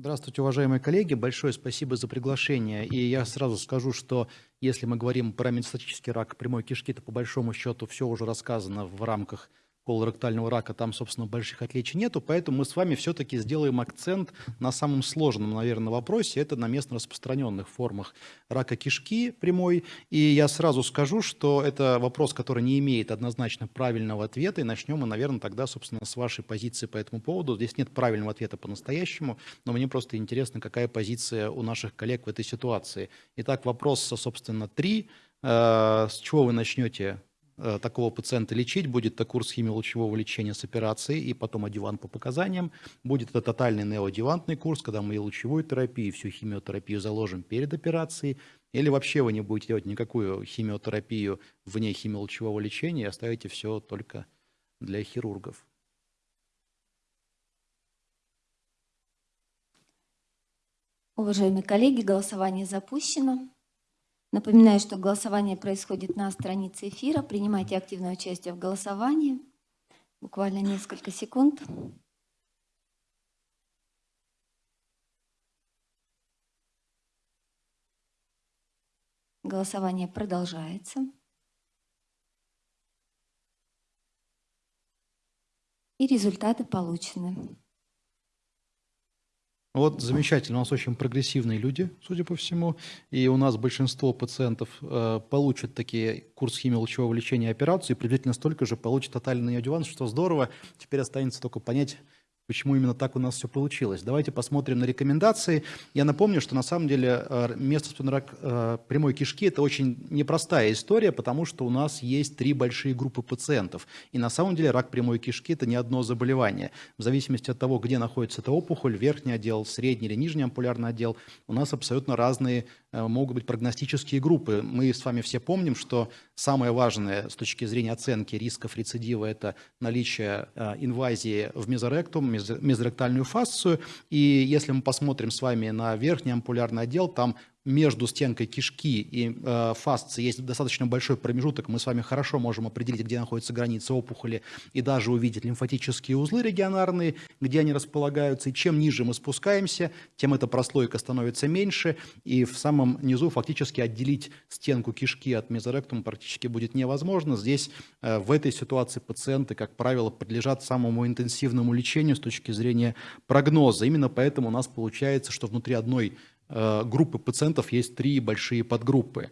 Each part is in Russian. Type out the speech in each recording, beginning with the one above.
Здравствуйте, уважаемые коллеги. Большое спасибо за приглашение. И я сразу скажу, что если мы говорим про метастатический рак прямой кишки, то по большому счету все уже рассказано в рамках колоректального рака, там, собственно, больших отличий нету, поэтому мы с вами все-таки сделаем акцент на самом сложном, наверное, вопросе, это на местно распространенных формах рака кишки прямой, и я сразу скажу, что это вопрос, который не имеет однозначно правильного ответа, и начнем мы, наверное, тогда, собственно, с вашей позиции по этому поводу. Здесь нет правильного ответа по-настоящему, но мне просто интересно, какая позиция у наших коллег в этой ситуации. Итак, вопрос, собственно, три. Э, с чего вы начнете такого пациента лечить, будет это курс химиолучевого лечения с операцией и потом адювант по показаниям. Будет это тотальный неоадювантный курс, когда мы и лучевую терапию, и всю химиотерапию заложим перед операцией. Или вообще вы не будете делать никакую химиотерапию вне химиолучевого лечения и оставите все только для хирургов. Уважаемые коллеги, голосование запущено. Напоминаю, что голосование происходит на странице эфира. Принимайте активное участие в голосовании. Буквально несколько секунд. Голосование продолжается. И результаты получены. Вот замечательно, у нас очень прогрессивные люди, судя по всему, и у нас большинство пациентов э, получат такие курс химиолучевого лечения операцию, и приблизительно столько же получат тотальный адюванс, что здорово. Теперь останется только понять, почему именно так у нас все получилось. Давайте посмотрим на рекомендации. Я напомню, что на самом деле э, местный рак э, прямой кишки – это очень непростая история, потому что у нас есть три большие группы пациентов. И на самом деле рак прямой кишки – это не одно заболевание. В зависимости от того, где находится эта опухоль, верхний отдел, средний или нижний ампулярный отдел, у нас абсолютно разные могут быть прогностические группы. Мы с вами все помним, что самое важное с точки зрения оценки рисков рецидива – это наличие э, инвазии в мезоректум, мезоректальную фасцию. И если мы посмотрим с вами на верхний ампулярный отдел, там между стенкой кишки и э, фасции есть достаточно большой промежуток, мы с вами хорошо можем определить, где находится граница опухоли и даже увидеть лимфатические узлы регионарные, где они располагаются. И чем ниже мы спускаемся, тем эта прослойка становится меньше, и в самом низу фактически отделить стенку кишки от мезоректума практически будет невозможно. Здесь э, в этой ситуации пациенты, как правило, подлежат самому интенсивному лечению с точки зрения прогноза. Именно поэтому у нас получается, что внутри одной группы пациентов есть три большие подгруппы.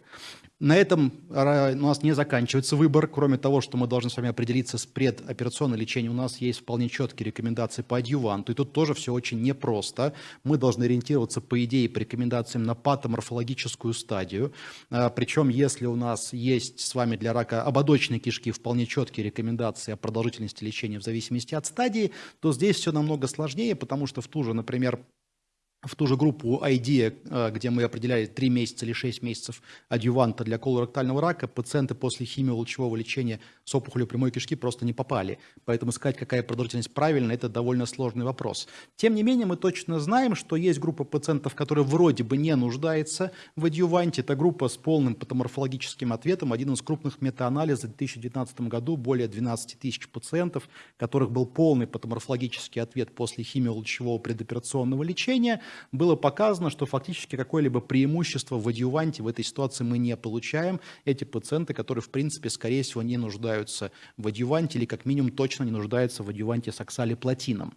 На этом у нас не заканчивается выбор. Кроме того, что мы должны с вами определиться с предоперационным лечением, у нас есть вполне четкие рекомендации по адъюванту. И тут тоже все очень непросто. Мы должны ориентироваться, по идее, по рекомендациям на патоморфологическую стадию. Э, Причем, если у нас есть с вами для рака ободочной кишки вполне четкие рекомендации о продолжительности лечения в зависимости от стадии, то здесь все намного сложнее, потому что в ту же, например, в ту же группу ID, э, где мы определяли 3 месяца или 6 месяцев адъюванта для колоректального рака, пациенты после химиолучевого лечения с опухолью прямой кишки просто не попали. Поэтому сказать, какая продолжительность правильная, это довольно сложный вопрос. Тем не менее, мы точно знаем, что есть группа пациентов, которая вроде бы не нуждается в адъюванте. Это группа с полным патоморфологическим ответом. Один из крупных метаанализов в 2019 году, более 12 тысяч пациентов, которых был полный патоморфологический ответ после химиолучевого предоперационного лечения – было показано, что фактически какое-либо преимущество в адъюванте в этой ситуации мы не получаем. Эти пациенты, которые, в принципе, скорее всего, не нуждаются в адъюванте или как минимум точно не нуждаются в адъюванте с оксалиплатином.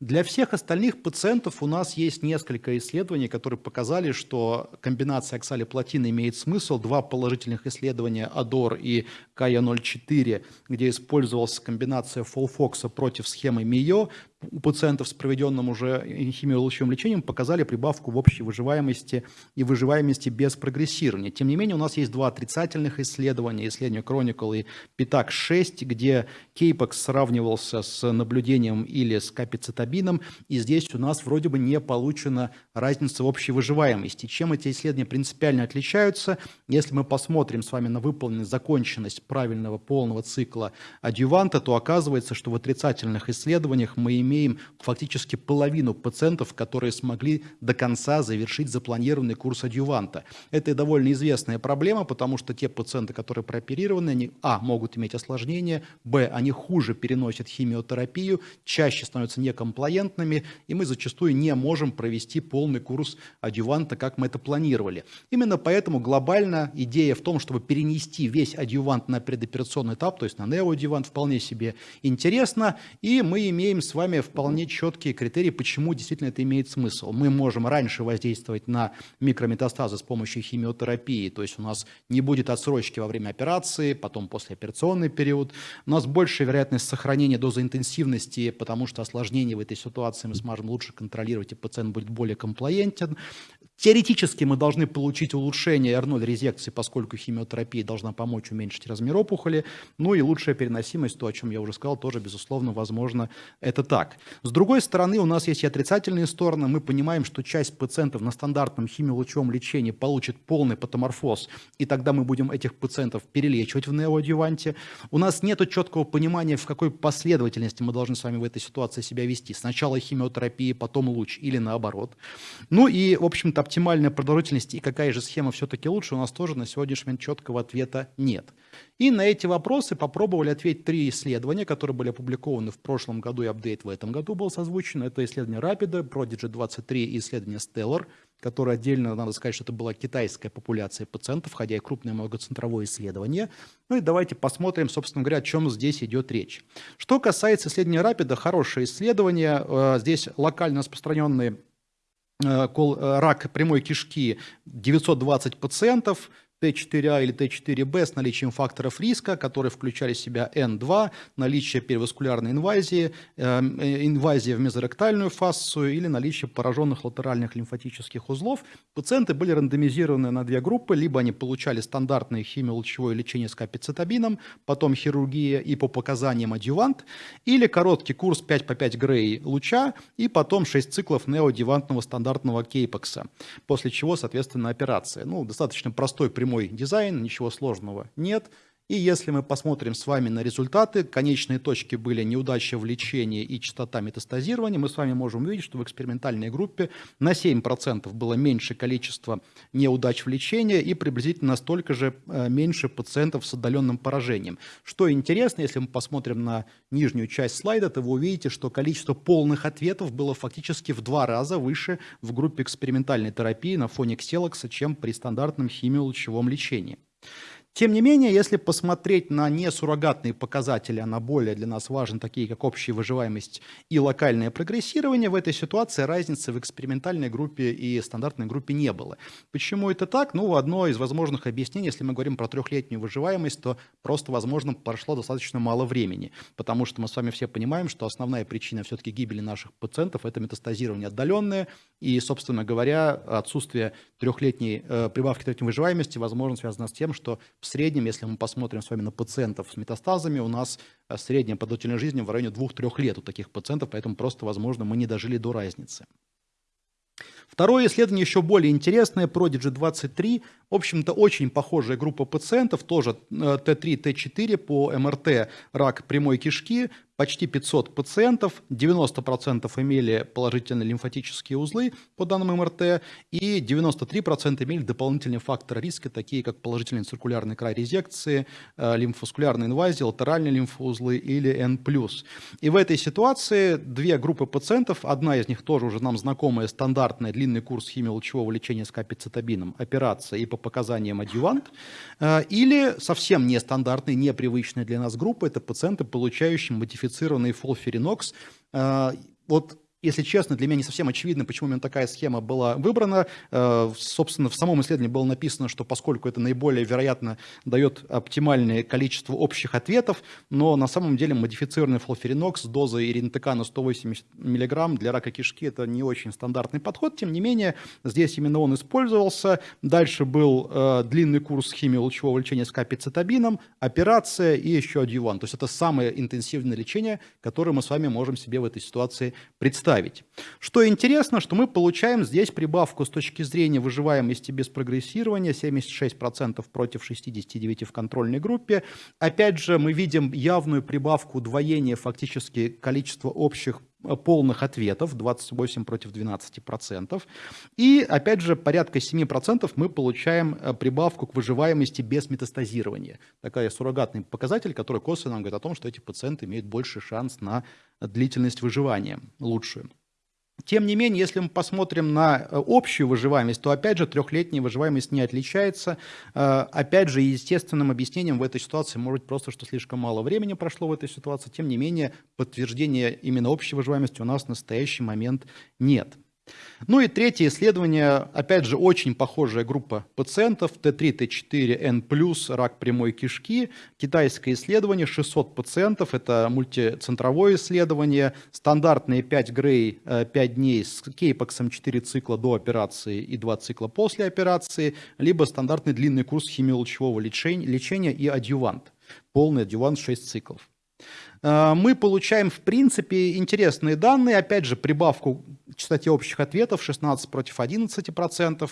Для всех остальных пациентов у нас есть несколько исследований, которые показали, что комбинация оксалиплатина имеет смысл. Два положительных исследования АДОР и КАЯ-04, где использовалась комбинация фолфокса против схемы МИО, у пациентов с проведенным уже химиолучевым лечением показали прибавку в общей выживаемости и выживаемости без прогрессирования. Тем не менее, у нас есть два отрицательных исследования, исследование Chronicle и PITAC-6, где кейпекс сравнивался с наблюдением или с капицетабином, и здесь у нас вроде бы не получена разница в общей выживаемости. Чем эти исследования принципиально отличаются? Если мы посмотрим с вами на выполненность, законченность правильного полного цикла адъюванта, то оказывается, что в отрицательных исследованиях мы имеем имеем фактически половину пациентов, которые смогли до конца завершить запланированный курс адъюванта. Это довольно известная проблема, потому что те пациенты, которые прооперированы, они, а, могут иметь осложнения, б, они хуже переносят химиотерапию, чаще становятся некомплаентными, и мы зачастую не можем провести полный курс адъюванта, как мы это планировали. Именно поэтому глобально идея в том, чтобы перенести весь адъювант на предоперационный этап, то есть на неоадъювант, вполне себе интересно, и мы имеем с вами вполне четкие критерии, почему действительно это имеет смысл. Мы можем раньше воздействовать на микрометастазы с помощью химиотерапии, то есть у нас не будет отсрочки во время операции, потом послеоперационный период. У нас большая вероятность сохранения дозы интенсивности, потому что осложнения в этой ситуации мы сможем лучше контролировать, и пациент будет более комплаентен. Теоретически мы должны получить улучшение R0 резекции, поскольку химиотерапия должна помочь уменьшить размер опухоли. Ну и лучшая переносимость, то, о чем я уже сказал, тоже, безусловно, возможно, это так. С другой стороны, у нас есть и отрицательные стороны. Мы понимаем, что часть пациентов на стандартном химиолучевом лечении получит полный патоморфоз, и тогда мы будем этих пациентов перелечивать в неоадъюванте. У нас нет четкого понимания, в какой последовательности мы должны с вами в этой ситуации себя вести. Сначала химиотерапия, потом луч или наоборот. Ну и, в общем-то, оптимальная продолжительность и какая же схема все-таки лучше, у нас тоже на сегодняшний момент четкого ответа нет. И на эти вопросы попробовали ответить три исследования, которые были опубликованы в прошлом году, и апдейт в этом году был созвучен. Это исследование Rapid, Prodigy 23 и исследование Stellar, которое отдельно, надо сказать, что это была китайская популяция пациентов, хотя и крупное многоцентровое исследование. Ну и давайте посмотрим, собственно говоря, о чем здесь идет речь. Что касается исследования Rapid, хорошее исследование. Э, здесь локально распространенные рак прямой кишки 920 пациентов, Т4А или Т4Б с наличием факторов риска, которые включали в себя Н2, наличие переваскулярной инвазии, эм, э, инвазия в мезоректальную фасцию или наличие пораженных латеральных лимфатических узлов. Пациенты были рандомизированы на две группы, либо они получали стандартное химиолучевое лечение с капицетабином, потом хирургия и по показаниям адъювант, или короткий курс 5 по 5 грей луча и потом 6 циклов неоадъювантного стандартного кейпекса, после чего, соответственно, операция. Ну, достаточно простой прямой прямой дизайн, ничего сложного нет. И если мы посмотрим с вами на результаты, конечные точки были неудача в лечении и частота метастазирования, мы с вами можем увидеть, что в экспериментальной группе на 7% было меньше количество неудач в лечении и приблизительно столько же э, меньше пациентов с отдаленным поражением. Что интересно, если мы посмотрим на нижнюю часть слайда, то вы увидите, что количество полных ответов было фактически в два раза выше в группе экспериментальной терапии на фоне кселокса, чем при стандартном химиолучевом лечении. Тем не менее, если посмотреть на несуррогатные показатели, а на более для нас важны, такие как общая выживаемость и локальное прогрессирование, в этой ситуации разницы в экспериментальной группе и стандартной группе не было. Почему это так? Ну, одно из возможных объяснений, если мы говорим про трехлетнюю выживаемость, то просто, возможно, прошло достаточно мало времени, потому что мы с вами все понимаем, что основная причина все-таки гибели наших пациентов – это метастазирование отдаленное, и, собственно говоря, отсутствие трехлетней э, прибавки трехлетней выживаемости, возможно, связано с тем, что в среднем, если мы посмотрим с вами на пациентов с метастазами, у нас э, средняя продолжительность жизни в районе 2-3 лет у таких пациентов, поэтому просто, возможно, мы не дожили до разницы. Второе исследование еще более интересное, Prodigy 23. В общем-то, очень похожая группа пациентов, тоже Т3, э, Т4 по МРТ, рак прямой кишки, почти 500 пациентов, 90% имели положительные лимфатические узлы по данным МРТ, и 93% имели дополнительные факторы риска, такие как положительный циркулярный край резекции, э, лимфоскулярная инвазия, латеральные лимфоузлы или N+. И в этой ситуации две группы пациентов, одна из них тоже уже нам знакомая, стандартная, длинный курс химиолучевого лечения с капицетабином, операция и по показаниям адъювант, э, или совсем нестандартный, непривычный для нас группа, это пациенты, получающие модификацию модифицированный фолферинокс. Э, вот если честно, для меня не совсем очевидно, почему именно такая схема была выбрана. Э, собственно, в самом исследовании было написано, что поскольку это наиболее вероятно дает оптимальное количество общих ответов, но на самом деле модифицированный фолферинокс с дозой иринтека 180 мг для рака кишки это не очень стандартный подход. Тем не менее, здесь именно он использовался. Дальше был э, длинный курс химиолучевого лечения с капицетабином, операция и еще адъювант. То есть это самое интенсивное лечение, которое мы с вами можем себе в этой ситуации представить ставить. Что интересно, что мы получаем здесь прибавку с точки зрения выживаемости без прогрессирования 76% против 69% в контрольной группе. Опять же, мы видим явную прибавку удвоения фактически количества общих полных ответов, 28 против 12%. И, опять же, порядка 7% мы получаем э, прибавку к выживаемости без метастазирования. Такая суррогатный показатель, который косвенно говорит о том, что эти пациенты имеют больше шанс на длительность выживания лучшую. Тем не менее, если мы посмотрим на э, общую выживаемость, то опять же трехлетняя выживаемость не отличается. Э, опять же, естественным объяснением в этой ситуации может быть просто, что слишком мало времени прошло в этой ситуации. Тем не менее, подтверждения именно общей выживаемости у нас в настоящий момент нет. Ну и третье исследование, опять же, очень похожая группа пациентов, Т3, Т4, Н+, рак прямой кишки, китайское исследование, 600 пациентов, это мультицентровое исследование, стандартные 5 Грей, 5 дней с кейпоксом 4 цикла до операции и 2 цикла после операции, либо стандартный длинный курс химиолучевого лечения, и адъювант, полный адъювант 6 циклов. Э, мы получаем, в принципе, интересные данные. Опять же, прибавку к частоте общих ответов 16 против 11%.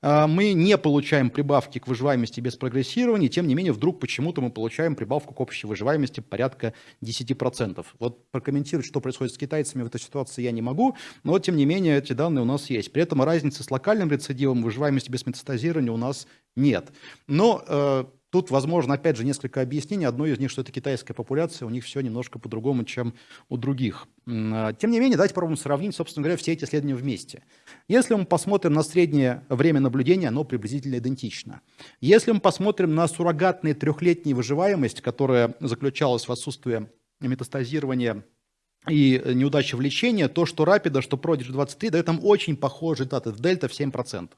Э, мы не получаем прибавки к выживаемости без прогрессирования. Тем не менее, вдруг почему-то мы получаем прибавку к общей выживаемости порядка 10%. Вот прокомментировать, что происходит с китайцами в этой ситуации я не могу, но тем не менее эти данные у нас есть. При этом разницы с локальным рецидивом выживаемости без метастазирования у нас нет. Но э, Тут, возможно, опять же, несколько объяснений. Одно из них, что это китайская популяция, у них все немножко по-другому, чем у других. А, тем не менее, давайте попробуем сравнить, собственно говоря, все эти исследования вместе. Если мы посмотрим на среднее время наблюдения, оно приблизительно идентично. Если мы посмотрим на суррогатные трехлетние выживаемость, которая заключалась в отсутствии метастазирования и неудачи в лечении, то, что Rapid, что Prodigy 23 дает нам очень похожие результаты. В дельта в 7%.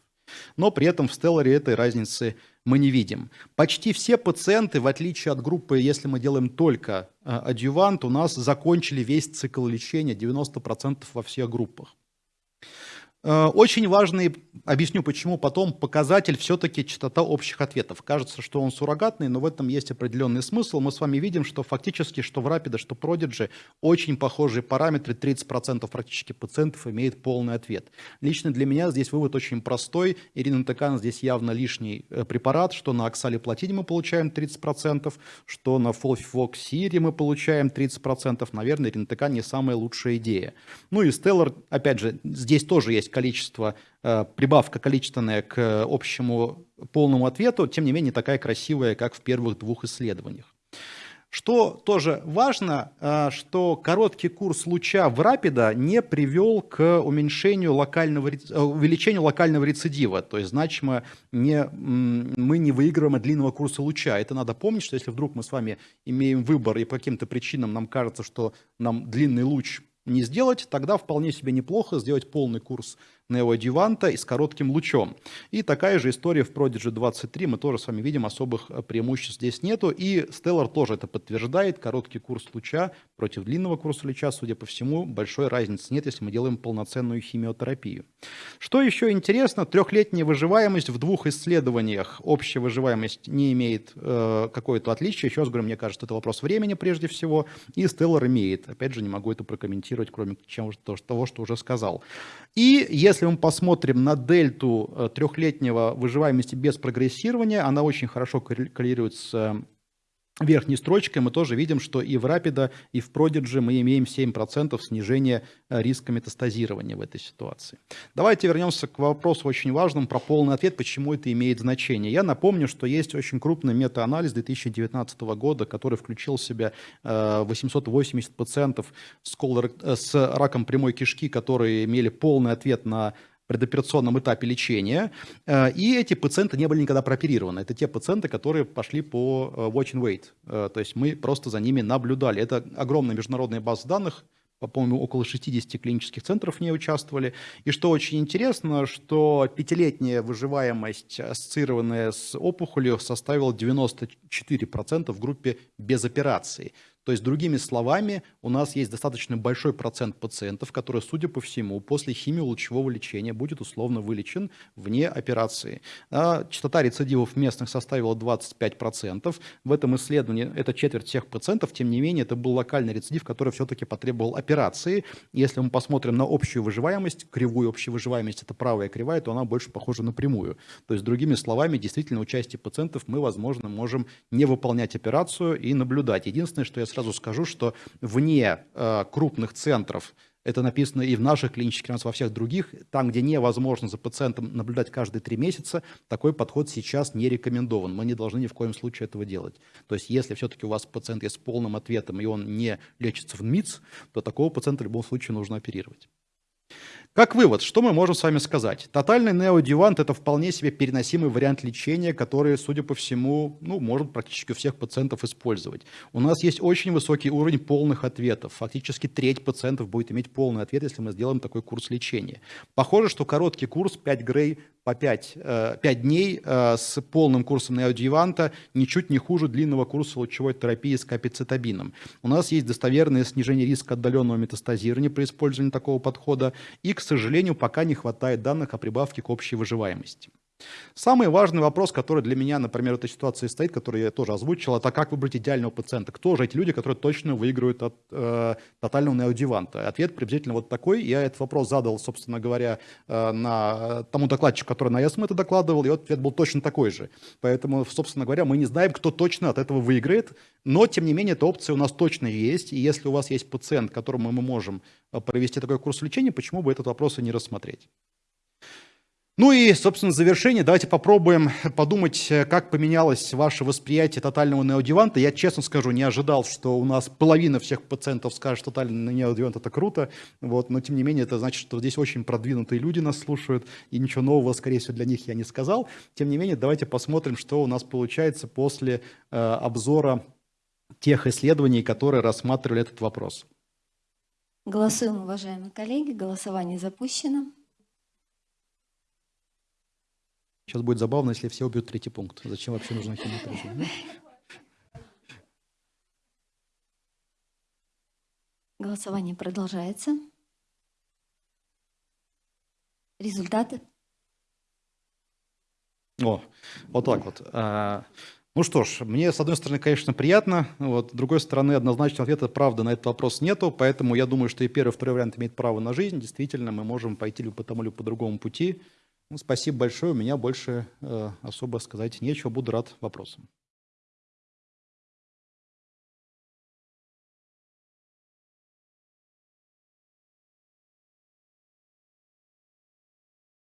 Но при этом в Stellar этой разницы мы не видим. Почти все пациенты, в отличие от группы, если мы делаем только э, адъювант, у нас закончили весь цикл лечения, 90% во всех группах. Э, очень важный, объясню почему, потом показатель все-таки частота общих ответов. Кажется, что он суррогатный, но в этом есть определенный смысл. Мы с вами видим, что фактически, что в Rapid, что Prodigy, очень похожие параметры, 30% практически пациентов имеет полный ответ. Лично для меня здесь вывод очень простой. Ирина Текан здесь явно лишний э, препарат, что на оксалиплатине мы получаем 30%, что на фолфивоксире мы получаем 30%. Наверное, Ирина Текан не самая лучшая идея. Ну и Stellar, опять же, здесь тоже есть количество, э, прибавка количественная к общему полному ответу, тем не менее такая красивая, как в первых двух исследованиях. Что тоже важно, э, что короткий курс луча в рапида не привел к уменьшению локального, э, увеличению локального рецидива, то есть значимо не, мы не выигрываем от длинного курса луча. Это надо помнить, что если вдруг мы с вами имеем выбор и по каким-то причинам нам кажется, что нам длинный луч не сделать, тогда вполне себе неплохо сделать полный курс неоадюванта и с коротким лучом. И такая же история в Prodigy 23, мы тоже с вами видим, особых э, преимуществ здесь нету. И Stellar тоже это подтверждает, короткий курс луча против длинного курса луча, судя по всему, большой разницы нет, если мы делаем полноценную химиотерапию. Что еще интересно, трехлетняя выживаемость в двух исследованиях, общая выживаемость не имеет э, какое-то отличие, еще раз говорю, мне кажется, это вопрос времени прежде всего, и Stellar имеет. Опять же, не могу это прокомментировать, кроме чем, того, что уже сказал. И если мы посмотрим на дельту э, трехлетнего выживаемости без прогрессирования, она очень хорошо коррелирует с э, верхней строчкой мы тоже видим, что и в Rapid, и в Prodigy мы имеем 7% снижения э, риска метастазирования в этой ситуации. Давайте вернемся к вопросу очень важному про полный ответ, почему это имеет значение. Я напомню, что есть очень крупный метаанализ 2019 года, который включил в себя 880 пациентов с, колор... Э, с раком прямой кишки, которые имели полный ответ на предоперационном этапе лечения, э, и эти пациенты не были никогда прооперированы. Это те пациенты, которые пошли по э, watch and wait, э, то есть мы просто за ними наблюдали. Это огромная международная база данных, по-моему, около 60 клинических центров в ней участвовали. И что очень интересно, что пятилетняя выживаемость, ассоциированная с опухолью, составила 94% в группе без операции. То есть, другими словами, у нас есть достаточно большой процент пациентов, которые, судя по всему, после химиолучевого лечения будет условно вылечен вне операции. А частота рецидивов местных составила 25%. В этом исследовании это четверть всех пациентов, тем не менее, это был локальный рецидив, который все-таки потребовал операции. Если мы посмотрим на общую выживаемость, кривую общей выживаемость, это правая кривая, то она больше похожа на прямую. То есть, другими словами, действительно, у части пациентов мы, возможно, можем не выполнять операцию и наблюдать. Единственное, что я сразу скажу, что вне э, крупных центров Это написано и в наших клинических, и во всех других. Там, где невозможно за пациентом наблюдать каждые три месяца, такой подход сейчас не рекомендован. Мы не должны ни в коем случае этого делать. То есть если все-таки у вас пациент есть с полным ответом, и он не лечится в МИЦ, то такого пациента в любом случае нужно оперировать. Как вывод, что мы можем с вами сказать? Тотальный неодювант – это вполне себе переносимый вариант лечения, который, судя по всему, ну, может практически у всех пациентов использовать. У нас есть очень высокий уровень полных ответов. Фактически треть пациентов будет иметь полный ответ, если мы сделаем такой курс лечения. Похоже, что короткий курс 5 грей по 5, 5 э, дней э, с полным курсом неодюванта ничуть не хуже длинного курса лучевой терапии с капицетабином. У нас есть достоверное снижение риска отдаленного метастазирования при использовании такого подхода, и, к сожалению, пока не хватает данных о прибавке к общей выживаемости. Самый важный вопрос, который для меня, например, в этой ситуации стоит, который я тоже озвучил, это как выбрать идеального пациента. Кто же эти люди, которые точно выигрывают от э, тотального неодеванта? Ответ приблизительно вот такой. Я этот вопрос задал, собственно говоря, э, на тому докладчику, который на ЕСМ это докладывал, и ответ был точно такой же. Поэтому, собственно говоря, мы не знаем, кто точно от этого выиграет, но, тем не менее, эта опция у нас точно есть. И если у вас есть пациент, которому мы можем э, провести такой курс лечения, почему бы этот вопрос и не рассмотреть? Ну и, собственно, завершение давайте попробуем подумать, э, как поменялось ваше восприятие тотального неодеванта. Я, честно скажу, не ожидал, что у нас половина всех пациентов скажет, что тотальный неодевант – это круто. Вот, но, тем не менее, это значит, что здесь очень продвинутые люди нас слушают, и ничего нового, скорее всего, для них я не сказал. Тем не менее, давайте посмотрим, что у нас получается после э, обзора тех исследований, которые рассматривали этот вопрос. Голосуем, уважаемые коллеги. Голосование запущено. Сейчас будет забавно, если все убьют третий пункт. Зачем вообще нужна химиотерапия? Голосование продолжается. Результаты? О, вот так вот. А, ну что ж, мне, с одной стороны, конечно, приятно, вот, с другой стороны, однозначного ответа, правда, на этот вопрос нету, поэтому я думаю, что и первый, и второй вариант имеет право на жизнь. Действительно, мы можем пойти либо по тому, либо по другому пути. Ну, спасибо большое. У меня больше э, особо сказать нечего. Буду рад вопросам.